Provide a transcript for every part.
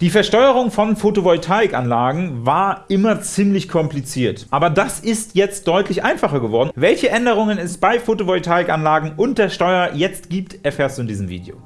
Die Versteuerung von Photovoltaikanlagen war immer ziemlich kompliziert, aber das ist jetzt deutlich einfacher geworden. Welche Änderungen es bei Photovoltaikanlagen und der Steuer jetzt gibt, erfährst du in diesem Video.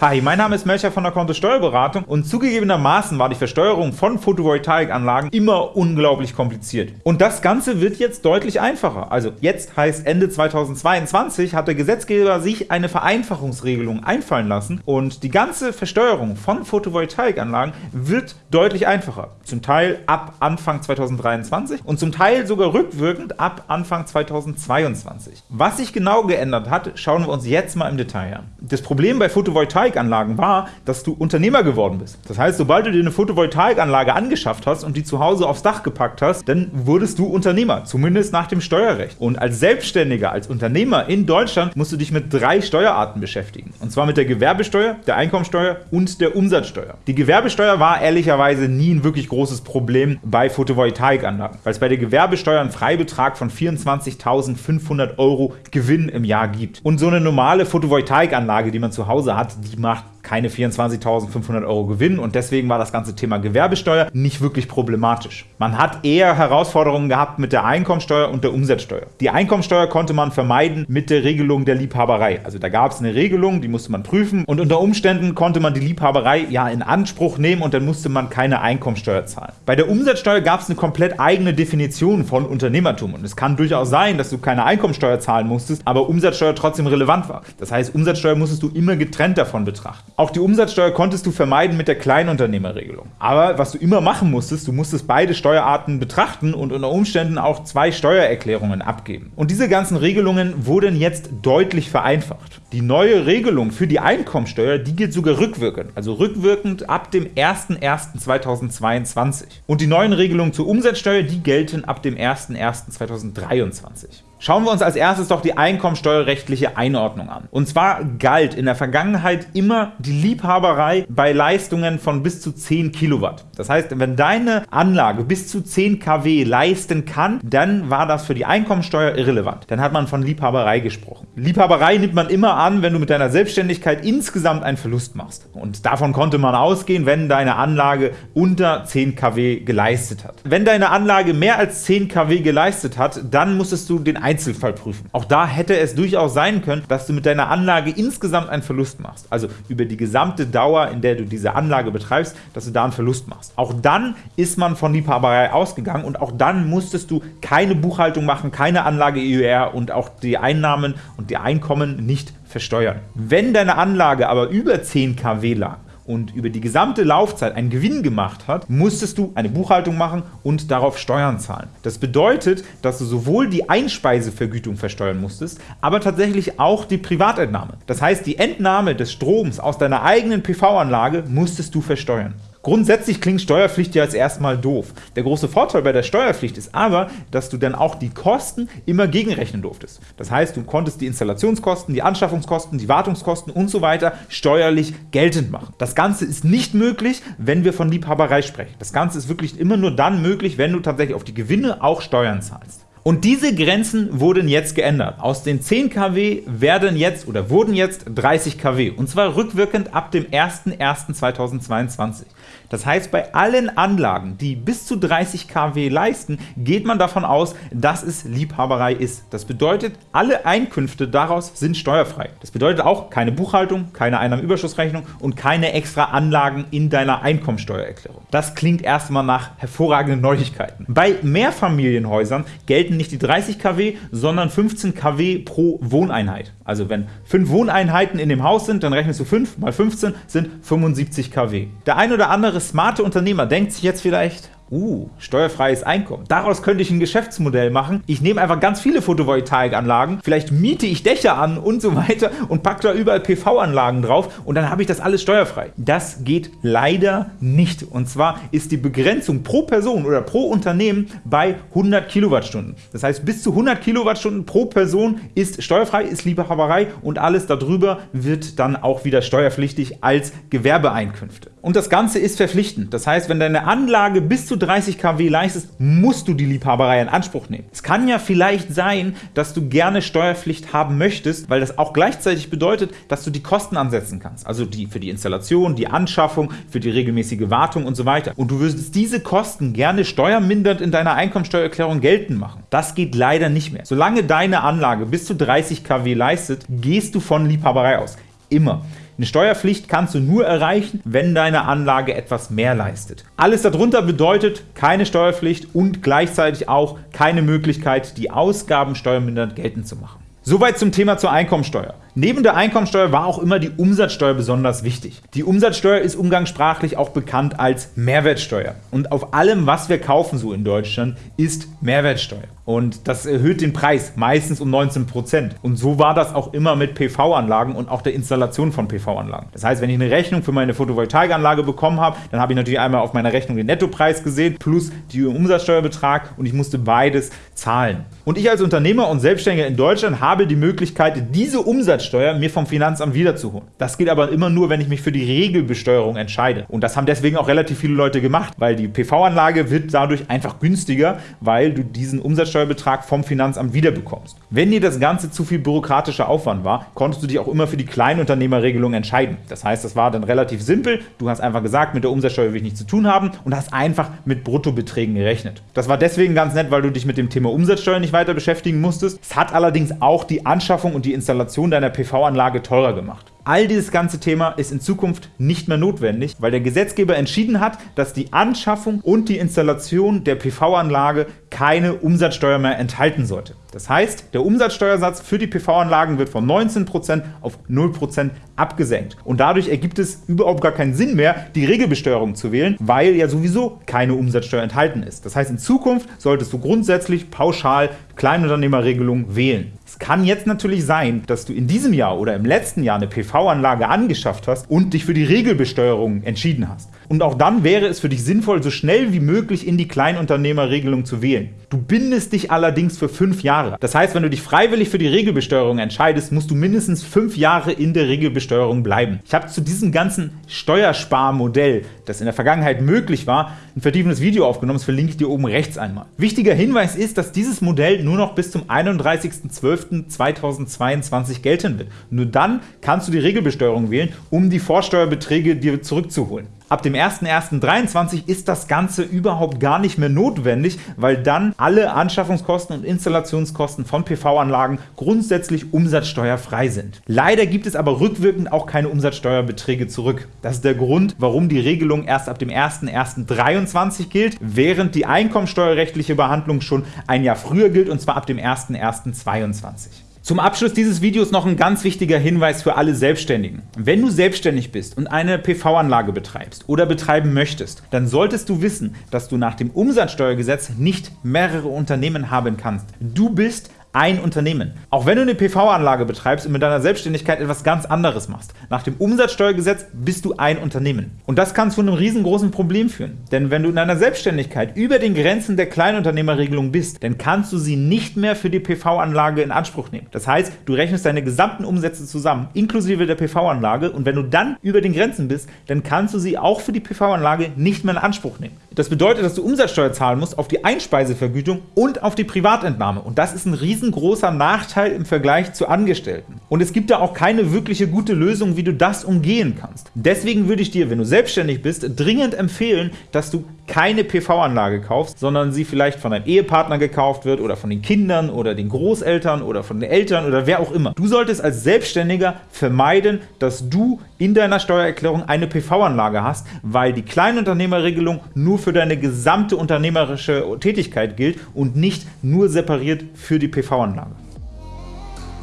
Hi, mein Name ist Melcher von der Konto Steuerberatung und zugegebenermaßen war die Versteuerung von Photovoltaikanlagen immer unglaublich kompliziert. Und das Ganze wird jetzt deutlich einfacher. Also jetzt heißt Ende 2022 hat der Gesetzgeber sich eine Vereinfachungsregelung einfallen lassen und die ganze Versteuerung von Photovoltaikanlagen wird deutlich einfacher. Zum Teil ab Anfang 2023 und zum Teil sogar rückwirkend ab Anfang 2022. Was sich genau geändert hat, schauen wir uns jetzt mal im Detail an. Das Problem bei Photovoltaik Photovoltaikanlagen war, dass du Unternehmer geworden bist. Das heißt, sobald du dir eine Photovoltaikanlage angeschafft hast und die zu Hause aufs Dach gepackt hast, dann wurdest du Unternehmer, zumindest nach dem Steuerrecht. Und als Selbstständiger, als Unternehmer in Deutschland musst du dich mit drei Steuerarten beschäftigen. Und zwar mit der Gewerbesteuer, der Einkommensteuer und der Umsatzsteuer. Die Gewerbesteuer war ehrlicherweise nie ein wirklich großes Problem bei Photovoltaikanlagen, weil es bei der Gewerbesteuer einen Freibetrag von 24.500 Euro Gewinn im Jahr gibt. Und so eine normale Photovoltaikanlage, die man zu Hause hat, die smart keine 24.500 Euro Gewinn und deswegen war das ganze Thema Gewerbesteuer nicht wirklich problematisch. Man hat eher Herausforderungen gehabt mit der Einkommensteuer und der Umsatzsteuer. Die Einkommensteuer konnte man vermeiden mit der Regelung der Liebhaberei. Also da gab es eine Regelung, die musste man prüfen und unter Umständen konnte man die Liebhaberei ja in Anspruch nehmen und dann musste man keine Einkommensteuer zahlen. Bei der Umsatzsteuer gab es eine komplett eigene Definition von Unternehmertum und es kann durchaus sein, dass du keine Einkommensteuer zahlen musstest, aber Umsatzsteuer trotzdem relevant war. Das heißt, Umsatzsteuer musstest du immer getrennt davon betrachten. Auch die Umsatzsteuer konntest du vermeiden mit der Kleinunternehmerregelung. Aber was du immer machen musstest, du musstest beide Steuerarten betrachten und unter Umständen auch zwei Steuererklärungen abgeben. Und diese ganzen Regelungen wurden jetzt deutlich vereinfacht. Die neue Regelung für die Einkommensteuer, die gilt sogar rückwirkend, also rückwirkend ab dem 01.01.2022. Und die neuen Regelungen zur Umsatzsteuer, die gelten ab dem 01.01.2023. Schauen wir uns als erstes doch die einkommensteuerrechtliche Einordnung an. Und zwar galt in der Vergangenheit immer die Liebhaberei bei Leistungen von bis zu 10 Kilowatt. Das heißt, wenn deine Anlage bis zu 10 kW leisten kann, dann war das für die Einkommensteuer irrelevant. Dann hat man von Liebhaberei gesprochen. Liebhaberei nimmt man immer an, wenn du mit deiner Selbstständigkeit insgesamt einen Verlust machst. Und davon konnte man ausgehen, wenn deine Anlage unter 10 kW geleistet hat. Wenn deine Anlage mehr als 10 kW geleistet hat, dann musstest du den Einzelfall prüfen. Auch da hätte es durchaus sein können, dass du mit deiner Anlage insgesamt einen Verlust machst. Also über die gesamte Dauer, in der du diese Anlage betreibst, dass du da einen Verlust machst. Auch dann ist man von Liebhaberei ausgegangen und auch dann musstest du keine Buchhaltung machen, keine Anlage EUR und auch die Einnahmen und die Einkommen nicht versteuern. Wenn deine Anlage aber über 10 kW lag, und über die gesamte Laufzeit einen Gewinn gemacht hat, musstest du eine Buchhaltung machen und darauf Steuern zahlen. Das bedeutet, dass du sowohl die Einspeisevergütung versteuern musstest, aber tatsächlich auch die Privatentnahme. Das heißt, die Entnahme des Stroms aus deiner eigenen PV-Anlage musstest du versteuern. Grundsätzlich klingt Steuerpflicht ja jetzt erstmal doof. Der große Vorteil bei der Steuerpflicht ist aber, dass du dann auch die Kosten immer gegenrechnen durftest. Das heißt, du konntest die Installationskosten, die Anschaffungskosten, die Wartungskosten und so weiter steuerlich geltend machen. Das Ganze ist nicht möglich, wenn wir von Liebhaberei sprechen. Das Ganze ist wirklich immer nur dann möglich, wenn du tatsächlich auf die Gewinne auch Steuern zahlst. Und diese Grenzen wurden jetzt geändert. Aus den 10 kW werden jetzt oder wurden jetzt 30 kW und zwar rückwirkend ab dem 01.01.2022. Das heißt, bei allen Anlagen, die bis zu 30 kW leisten, geht man davon aus, dass es Liebhaberei ist. Das bedeutet, alle Einkünfte daraus sind steuerfrei. Das bedeutet auch keine Buchhaltung, keine Einnahmenüberschussrechnung und keine extra Anlagen in deiner Einkommensteuererklärung. Das klingt erstmal nach hervorragenden Neuigkeiten. Bei Mehrfamilienhäusern gelten nicht die 30 kW, sondern 15 kW pro Wohneinheit. Also wenn 5 Wohneinheiten in dem Haus sind, dann rechnest du 5 mal 15 sind 75 kW. Der ein oder andere smarte Unternehmer denkt sich jetzt vielleicht, Uh, steuerfreies Einkommen. Daraus könnte ich ein Geschäftsmodell machen. Ich nehme einfach ganz viele Photovoltaikanlagen, vielleicht miete ich Dächer an und so weiter und packe da überall PV-Anlagen drauf und dann habe ich das alles steuerfrei. Das geht leider nicht. Und zwar ist die Begrenzung pro Person oder pro Unternehmen bei 100 Kilowattstunden. Das heißt, bis zu 100 Kilowattstunden pro Person ist steuerfrei, ist Liebehaberei und alles darüber wird dann auch wieder steuerpflichtig als Gewerbeeinkünfte. Und das Ganze ist verpflichtend. Das heißt, wenn deine Anlage bis zu 30 kW leistest, musst du die Liebhaberei in Anspruch nehmen. Es kann ja vielleicht sein, dass du gerne Steuerpflicht haben möchtest, weil das auch gleichzeitig bedeutet, dass du die Kosten ansetzen kannst. Also die für die Installation, die Anschaffung, für die regelmäßige Wartung und so weiter. Und du würdest diese Kosten gerne steuermindernd in deiner Einkommensteuererklärung geltend machen. Das geht leider nicht mehr. Solange deine Anlage bis zu 30 kW leistet, gehst du von Liebhaberei aus. Immer. Eine Steuerpflicht kannst du nur erreichen, wenn deine Anlage etwas mehr leistet. Alles darunter bedeutet keine Steuerpflicht und gleichzeitig auch keine Möglichkeit, die Ausgaben steuermindernd geltend zu machen. Soweit zum Thema zur Einkommensteuer. Neben der Einkommensteuer war auch immer die Umsatzsteuer besonders wichtig. Die Umsatzsteuer ist umgangssprachlich auch bekannt als Mehrwertsteuer. Und auf allem, was wir kaufen so in Deutschland, ist Mehrwertsteuer. Und das erhöht den Preis, meistens um 19%. Und so war das auch immer mit PV-Anlagen und auch der Installation von PV-Anlagen. Das heißt, wenn ich eine Rechnung für meine Photovoltaikanlage bekommen habe, dann habe ich natürlich einmal auf meiner Rechnung den Nettopreis gesehen, plus den Umsatzsteuerbetrag und ich musste beides zahlen. Und ich als Unternehmer und Selbstständiger in Deutschland habe die Möglichkeit, diese Umsatzsteuer mir vom Finanzamt wiederzuholen. Das geht aber immer nur, wenn ich mich für die Regelbesteuerung entscheide. Und das haben deswegen auch relativ viele Leute gemacht, weil die PV-Anlage wird dadurch einfach günstiger, weil du diesen Umsatzsteuerbetrag vom Finanzamt wiederbekommst. Wenn dir das Ganze zu viel bürokratischer Aufwand war, konntest du dich auch immer für die Kleinunternehmerregelung entscheiden. Das heißt, das war dann relativ simpel. Du hast einfach gesagt, mit der Umsatzsteuer will ich nichts zu tun haben und hast einfach mit Bruttobeträgen gerechnet. Das war deswegen ganz nett, weil du dich mit dem Thema Umsatzsteuer nicht weiter beschäftigen musstest. Es hat allerdings auch die Anschaffung und die Installation deiner PV-Anlage teurer gemacht. All dieses ganze Thema ist in Zukunft nicht mehr notwendig, weil der Gesetzgeber entschieden hat, dass die Anschaffung und die Installation der PV-Anlage keine Umsatzsteuer mehr enthalten sollte. Das heißt, der Umsatzsteuersatz für die PV-Anlagen wird von 19% auf 0% abgesenkt. Und dadurch ergibt es überhaupt gar keinen Sinn mehr, die Regelbesteuerung zu wählen, weil ja sowieso keine Umsatzsteuer enthalten ist. Das heißt, in Zukunft solltest du grundsätzlich pauschal Kleinunternehmerregelung wählen. Es kann jetzt natürlich sein, dass du in diesem Jahr oder im letzten Jahr eine PV-Anlage angeschafft hast und dich für die Regelbesteuerung entschieden hast. Und auch dann wäre es für dich sinnvoll, so schnell wie möglich in die Kleinunternehmerregelung zu wählen. Du bindest dich allerdings für fünf Jahre. Das heißt, wenn du dich freiwillig für die Regelbesteuerung entscheidest, musst du mindestens fünf Jahre in der Regelbesteuerung bleiben. Ich habe zu diesem ganzen Steuersparmodell, das in der Vergangenheit möglich war, ein vertiefendes Video aufgenommen, das verlinke ich dir oben rechts einmal. Wichtiger Hinweis ist, dass dieses Modell nur noch bis zum 31.12.2022 gelten wird. Nur dann kannst du die Regelbesteuerung wählen, um die Vorsteuerbeträge dir zurückzuholen. Ab dem 01.01.23 ist das Ganze überhaupt gar nicht mehr notwendig, weil dann alle Anschaffungskosten und Installationskosten von PV-Anlagen grundsätzlich umsatzsteuerfrei sind. Leider gibt es aber rückwirkend auch keine Umsatzsteuerbeträge zurück. Das ist der Grund, warum die Regelung erst ab dem 01.01.23 gilt, während die einkommensteuerrechtliche Behandlung schon ein Jahr früher gilt, und zwar ab dem 01.01.22. Zum Abschluss dieses Videos noch ein ganz wichtiger Hinweis für alle Selbstständigen. Wenn du selbstständig bist und eine PV-Anlage betreibst oder betreiben möchtest, dann solltest du wissen, dass du nach dem Umsatzsteuergesetz nicht mehrere Unternehmen haben kannst. Du bist ein Unternehmen. Auch wenn du eine PV-Anlage betreibst und mit deiner Selbstständigkeit etwas ganz anderes machst. Nach dem Umsatzsteuergesetz bist du ein Unternehmen. Und das kann zu einem riesengroßen Problem führen. Denn wenn du in deiner Selbstständigkeit über den Grenzen der Kleinunternehmerregelung bist, dann kannst du sie nicht mehr für die PV-Anlage in Anspruch nehmen. Das heißt, du rechnest deine gesamten Umsätze zusammen, inklusive der PV-Anlage und wenn du dann über den Grenzen bist, dann kannst du sie auch für die PV-Anlage nicht mehr in Anspruch nehmen. Das bedeutet, dass du Umsatzsteuer zahlen musst auf die Einspeisevergütung und auf die Privatentnahme. Und das ist ein riesengroßer Nachteil im Vergleich zu Angestellten. Und es gibt da auch keine wirkliche gute Lösung, wie du das umgehen kannst. Deswegen würde ich dir, wenn du selbstständig bist, dringend empfehlen, dass du keine PV-Anlage kaufst, sondern sie vielleicht von deinem Ehepartner gekauft wird oder von den Kindern oder den Großeltern oder von den Eltern oder wer auch immer. Du solltest als Selbstständiger vermeiden, dass du in deiner Steuererklärung eine PV-Anlage hast, weil die Kleinunternehmerregelung nur für deine gesamte unternehmerische Tätigkeit gilt und nicht nur separiert für die PV-Anlage.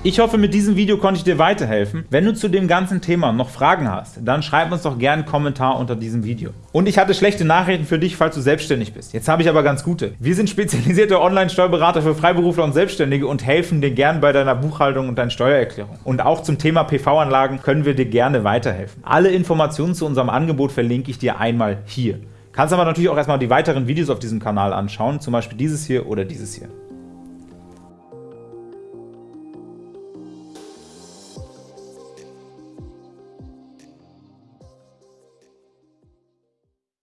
Ich hoffe, mit diesem Video konnte ich dir weiterhelfen. Wenn du zu dem ganzen Thema noch Fragen hast, dann schreib uns doch gerne einen Kommentar unter diesem Video. Und ich hatte schlechte Nachrichten für dich, falls du selbstständig bist. Jetzt habe ich aber ganz gute. Wir sind spezialisierte Online-Steuerberater für Freiberufler und Selbstständige und helfen dir gern bei deiner Buchhaltung und deiner Steuererklärung. Und auch zum Thema PV-Anlagen können wir dir gerne weiterhelfen. Alle Informationen zu unserem Angebot verlinke ich dir einmal hier. Kannst aber natürlich auch erstmal die weiteren Videos auf diesem Kanal anschauen, zum Beispiel dieses hier oder dieses hier.